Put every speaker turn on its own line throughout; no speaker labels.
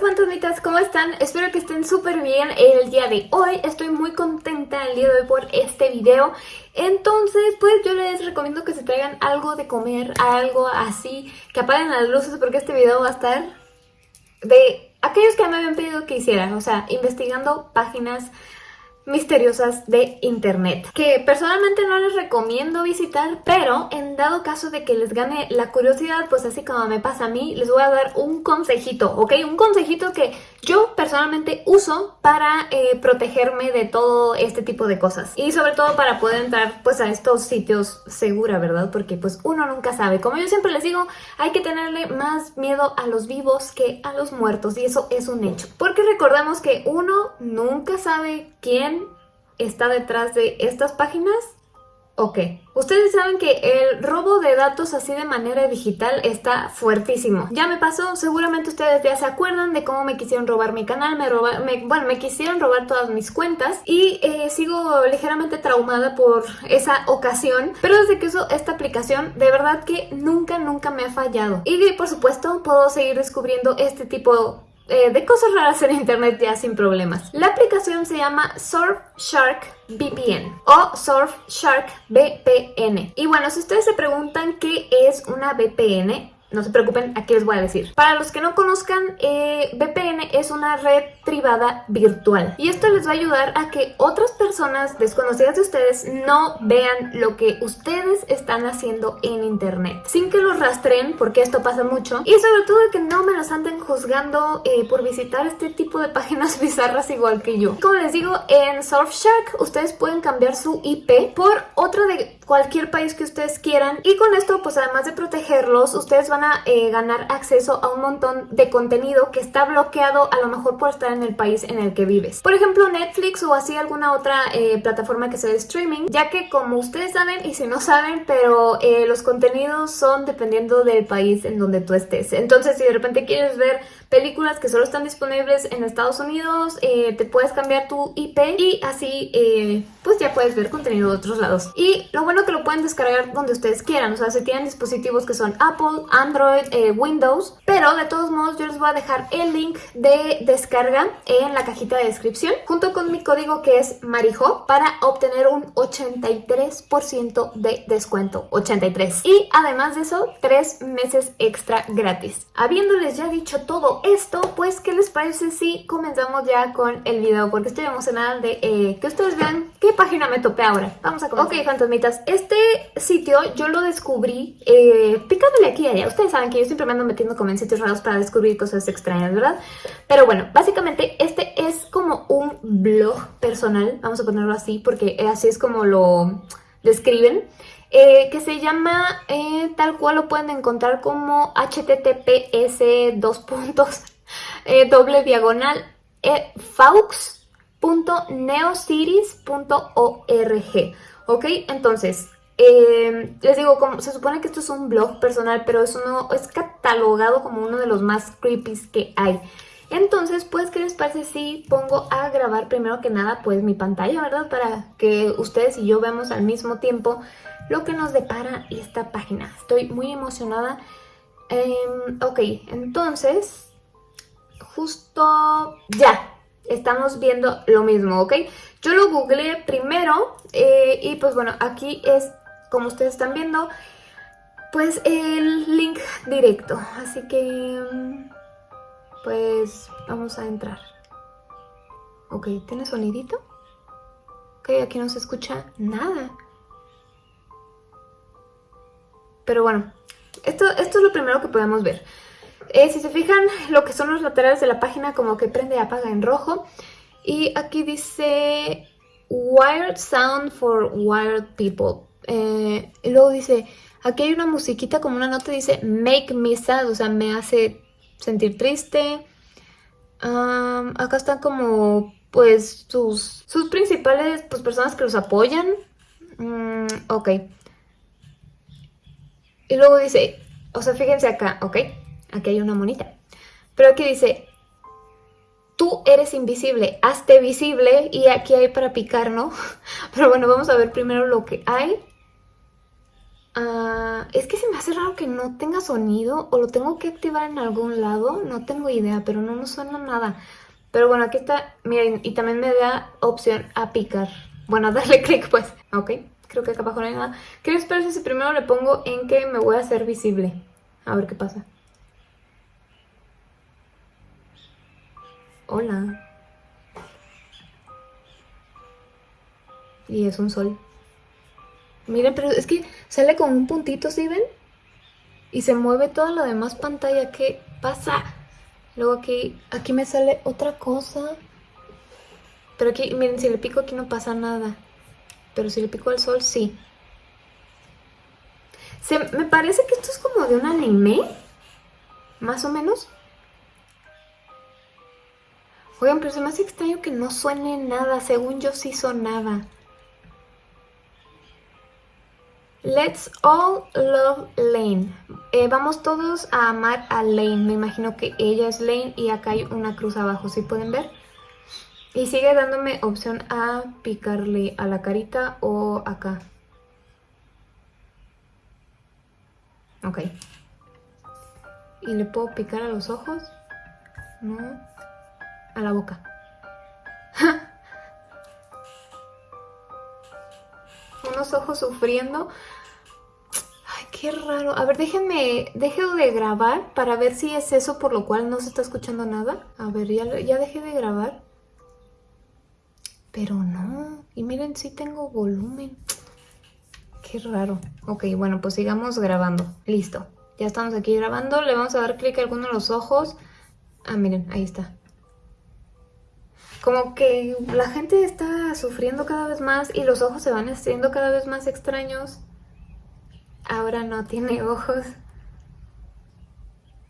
Fantasmitas, ¿cómo están? Espero que estén súper bien el día de hoy. Estoy muy contenta el día de hoy por este video. Entonces, pues yo les recomiendo que se traigan algo de comer, algo así, que apaguen las luces porque este video va a estar de aquellos que me habían pedido que hicieran. O sea, investigando páginas misteriosas de internet que personalmente no les recomiendo visitar pero en dado caso de que les gane la curiosidad pues así como me pasa a mí les voy a dar un consejito ¿ok? un consejito que yo personalmente uso para eh, protegerme de todo este tipo de cosas y sobre todo para poder entrar pues a estos sitios segura ¿verdad? porque pues uno nunca sabe como yo siempre les digo hay que tenerle más miedo a los vivos que a los muertos y eso es un hecho porque recordamos que uno nunca sabe quién está detrás de estas páginas? Ok, ustedes saben que el robo de datos así de manera digital está fuertísimo. Ya me pasó, seguramente ustedes ya se acuerdan de cómo me quisieron robar mi canal, me, roba, bueno, me quisieron robar todas mis cuentas y eh, sigo ligeramente traumada por esa ocasión. Pero desde que uso esta aplicación, de verdad que nunca, nunca me ha fallado. Y por supuesto puedo seguir descubriendo este tipo eh, de cosas raras en internet ya sin problemas. La aplicación se llama Surfshark VPN o Surfshark VPN. Y bueno, si ustedes se preguntan qué es una VPN, no se preocupen, aquí les voy a decir. Para los que no conozcan, eh, VPN es una red privada virtual. Y esto les va a ayudar a que otras personas desconocidas de ustedes no vean lo que ustedes están haciendo en internet. Sin que los rastreen, porque esto pasa mucho. Y sobre todo que no me los anden juzgando eh, por visitar este tipo de páginas bizarras igual que yo. Como les digo, en Surfshark ustedes pueden cambiar su IP por otra de cualquier país que ustedes quieran. Y con esto, pues además de protegerlos, ustedes van a eh, ganar acceso a un montón de contenido que está bloqueado a lo mejor por estar en el país en el que vives. Por ejemplo, Netflix o así alguna otra eh, plataforma que sea de streaming, ya que como ustedes saben y si no saben, pero eh, los contenidos son dependiendo del país en donde tú estés. Entonces, si de repente quieres ver películas que solo están disponibles en Estados Unidos, te puedes cambiar tu IP y así pues ya puedes ver contenido de otros lados. Y lo bueno que lo pueden descargar donde ustedes quieran, o sea, si tienen dispositivos que son Apple, Android, Android, eh, Windows, pero de todos modos yo les voy a dejar el link de descarga en la cajita de descripción, junto con mi código que es Marijo, para obtener un 83% de descuento, 83. Y además de eso, 3 meses extra gratis. Habiéndoles ya dicho todo esto, pues ¿qué les parece si comenzamos ya con el video? Porque estoy emocionada de eh, que ustedes vean qué página me topé ahora. Vamos a comenzar. Ok, fantasmitas, este sitio yo lo descubrí eh, picándole aquí allá ustedes saben que yo siempre me ando metiendo como en sitios raros para descubrir cosas extrañas, ¿verdad? Pero bueno, básicamente este es como un blog personal, vamos a ponerlo así, porque así es como lo describen. Eh, que se llama, eh, tal cual lo pueden encontrar como https dos puntos eh, doble diagonal faux.neocities.org ok entonces eh, les digo, como, se supone que esto es un blog personal, pero eso no es catalogado como uno de los más creepy que hay. Entonces, pues, ¿qué les parece si pongo a grabar primero que nada, pues, mi pantalla, ¿verdad? Para que ustedes y yo veamos al mismo tiempo lo que nos depara esta página. Estoy muy emocionada. Em, ok, entonces, justo ya, estamos viendo lo mismo, ¿ok? Yo lo googleé primero eh, y pues bueno, aquí es como ustedes están viendo, pues el link directo. Así que, pues vamos a entrar. Ok, ¿tiene sonidito? Ok, aquí no se escucha nada. Pero bueno, esto, esto es lo primero que podemos ver. Eh, si se fijan, lo que son los laterales de la página como que prende y apaga en rojo. Y aquí dice Wired Sound for Wired People. Eh, y luego dice, aquí hay una musiquita como una nota, dice make me sad, o sea, me hace sentir triste. acá están como, pues, sus, sus principales pues, personas que los apoyan. Mm, ok. Y luego dice, o sea, fíjense acá, ok, aquí hay una monita. Pero aquí dice, tú eres invisible, hazte visible y aquí hay para picar, ¿no? Pero bueno, vamos a ver primero lo que hay. Ah, es que se me hace raro que no tenga sonido o lo tengo que activar en algún lado. No tengo idea, pero no nos suena nada. Pero bueno, aquí está, miren, y también me da opción a picar. Bueno, darle clic pues, ok. Creo que acá abajo no hay nada. ¿Qué les parece si primero le pongo en que me voy a hacer visible? A ver qué pasa. Hola. Y es un sol. Miren, pero es que sale con un puntito, ¿sí ven? Y se mueve toda la demás pantalla. ¿Qué pasa? Luego aquí, aquí me sale otra cosa. Pero aquí, miren, si le pico aquí no pasa nada. Pero si le pico al sol, sí. Se, me parece que esto es como de un anime. Más o menos. Oigan, pero se me hace extraño que no suene nada. Según yo sí sonaba. Let's all love Lane. Eh, vamos todos a amar a Lane. Me imagino que ella es Lane y acá hay una cruz abajo. ¿Sí pueden ver? Y sigue dándome opción a picarle a la carita o acá. Ok. ¿Y le puedo picar a los ojos? No. A la boca. Unos ojos sufriendo. Ay, qué raro. A ver, déjenme... Dejo de grabar para ver si es eso por lo cual no se está escuchando nada. A ver, ya, ya dejé de grabar. Pero no. Y miren, sí tengo volumen. Qué raro. Ok, bueno, pues sigamos grabando. Listo. Ya estamos aquí grabando. Le vamos a dar clic a alguno de los ojos. Ah, miren, ahí está. Como que la gente está sufriendo cada vez más y los ojos se van haciendo cada vez más extraños. Ahora no tiene ojos.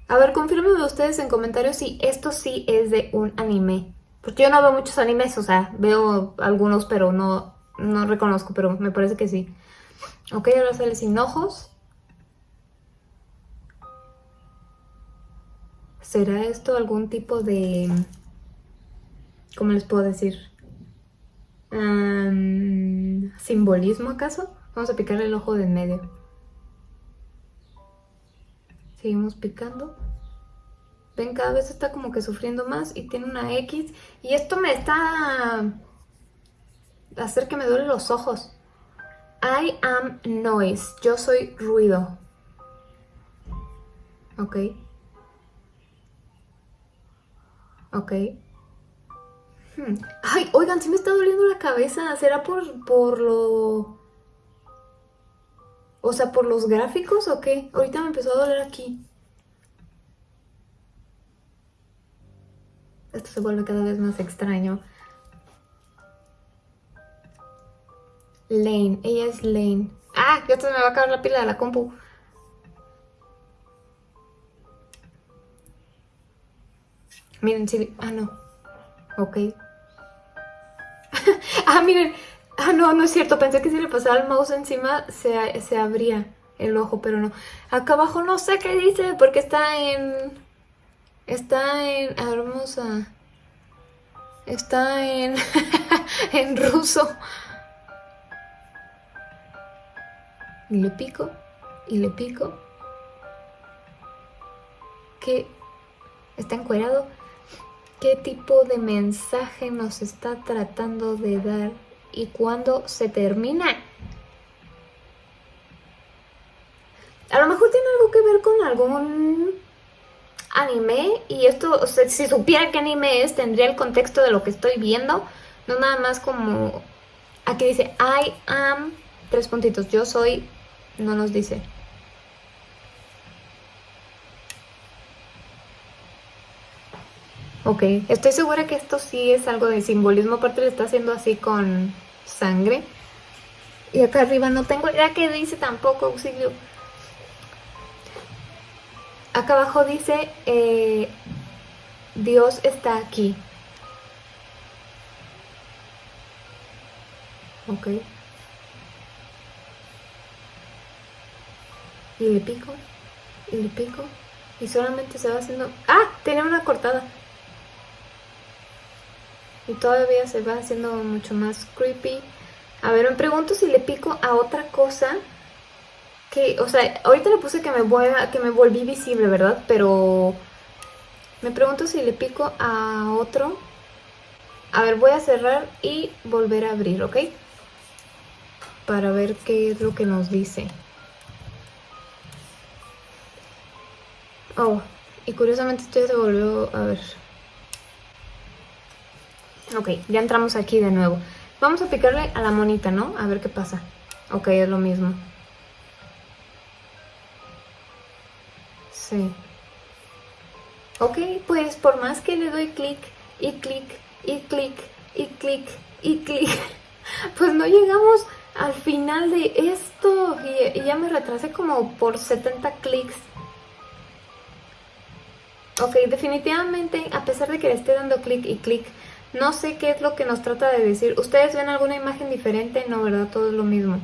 A ver, confírmenme ustedes en comentarios si esto sí es de un anime. Porque yo no veo muchos animes, o sea, veo algunos, pero no, no reconozco, pero me parece que sí. Ok, ahora sale sin ojos. ¿Será esto algún tipo de... ¿Cómo les puedo decir? ¿Simbolismo acaso? Vamos a picar el ojo de en medio. Seguimos picando. Ven, cada vez está como que sufriendo más y tiene una X. Y esto me está... hacer que me duelen los ojos. I am noise. Yo soy ruido. Ok. Ok. Hmm. Ay, oigan, sí me está doliendo la cabeza. ¿Será por, por lo... O sea, por los gráficos o qué? Ahorita me empezó a doler aquí. Esto se vuelve cada vez más extraño. Lane, ella es Lane. ¡Ah! Ya se me va a acabar la pila de la compu. Miren, sí. Ah, no. Ok. ah, miren. Ah, no, no es cierto. Pensé que si le pasaba el mouse encima se, se abría el ojo, pero no. Acá abajo no sé qué dice porque está en... Está en... Hermosa. Está en... en ruso. Y le pico. Y le pico. ¿Qué? ¿Está encuerado? ¿Qué tipo de mensaje nos está tratando de dar? ¿Y cuándo se termina? A lo mejor tiene algo que ver con algún anime y esto, o sea, si supiera qué anime es, tendría el contexto de lo que estoy viendo, no nada más como, aquí dice, I am, tres puntitos, yo soy, no nos dice. Ok, estoy segura que esto sí es algo de simbolismo, aparte le está haciendo así con sangre. Y acá arriba no tengo idea qué dice tampoco, auxilio. Acá abajo dice, eh, Dios está aquí. Ok. Y le pico, y le pico, y solamente se va haciendo... ¡Ah! Tiene una cortada. Y todavía se va haciendo mucho más creepy. A ver, me pregunto si le pico a otra cosa que, o sea, ahorita le puse que me, voy que me volví visible, ¿verdad? Pero me pregunto si le pico a otro. A ver, voy a cerrar y volver a abrir, ¿ok? Para ver qué es lo que nos dice. Oh, y curiosamente esto ya se volvió a ver. Ok, ya entramos aquí de nuevo. Vamos a picarle a la monita, ¿no? A ver qué pasa. Ok, es lo mismo. Sí. Ok, pues por más que le doy clic y clic y clic y clic y clic, pues no llegamos al final de esto. Y, ya me retrasé como por 70 clics. Ok, definitivamente, a pesar de que le esté dando clic y clic, no sé qué es lo que nos trata de decir. ¿Ustedes ven alguna imagen diferente? No, ¿verdad? Todo es lo mismo.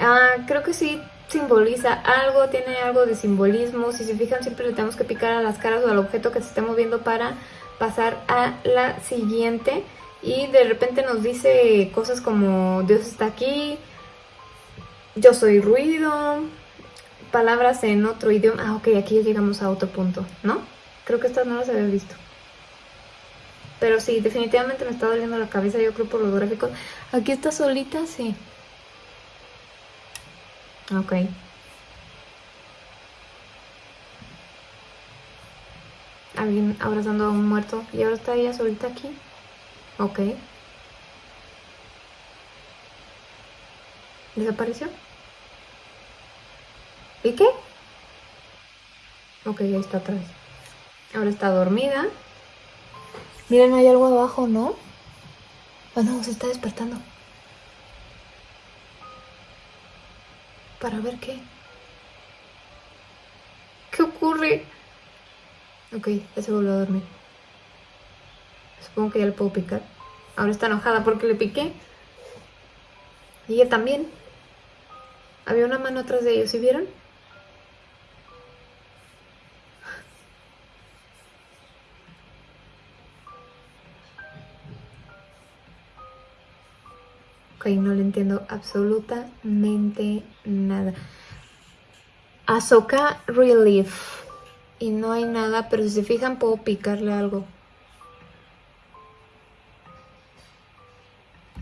Ah, creo que sí simboliza algo, tiene algo de simbolismo. Si se fijan, siempre le tenemos que picar a las caras o al objeto que se esté moviendo para pasar a la siguiente. Y de repente nos dice cosas como Dios está aquí, yo soy ruido, palabras en otro idioma. Ah, ok, aquí ya llegamos a otro punto, ¿no? Creo que estas no las había visto. Pero sí, definitivamente me está doliendo la cabeza, yo creo por los gráficos. Aquí está solita, sí. Ok. Alguien abrazando a un muerto. Y ahora está ella solita aquí. Ok. ¿Desapareció? ¿Y qué? Ok, ahí está atrás. Ahora está dormida. Miren, hay algo abajo, ¿no? Ah, no, se está despertando. Para ver qué. ¿Qué ocurre? Ok, ya se volvió a dormir. Supongo que ya le puedo picar. Ahora está enojada porque le piqué. Y ella también. Había una mano atrás de ellos, ¿sí vieron? No le entiendo absolutamente nada. Azoka Relief. Y no hay nada, pero si se fijan puedo picarle algo.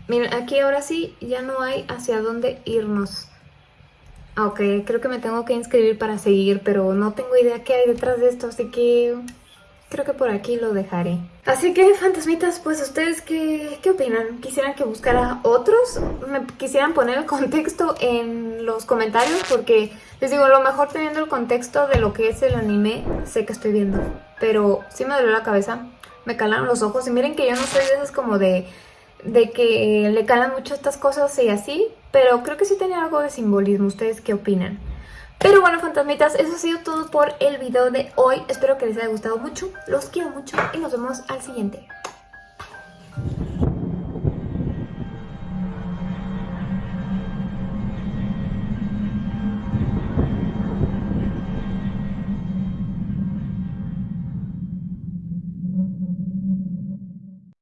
Miren, aquí ahora sí ya no hay hacia dónde irnos. Ah, ok, creo que me tengo que inscribir para seguir, pero no tengo idea qué hay detrás de esto, así que creo que por aquí lo dejaré. Así que, fantasmitas, pues ustedes qué, qué opinan? ¿Quisieran que buscara otros? ¿Me quisieran poner el contexto en los comentarios? Porque les digo, a lo mejor teniendo el contexto de lo que es el anime, sé que estoy viendo. Pero sí me dolió la cabeza, me calaron los ojos. Y miren que yo no soy de esas como de, de que le calan mucho estas cosas y así. Pero creo que sí tenía algo de simbolismo. ¿Ustedes qué opinan? Pero bueno, fantasmitas, eso ha sido todo por el video de hoy. Espero que les haya gustado mucho. Los quiero mucho y nos vemos al siguiente.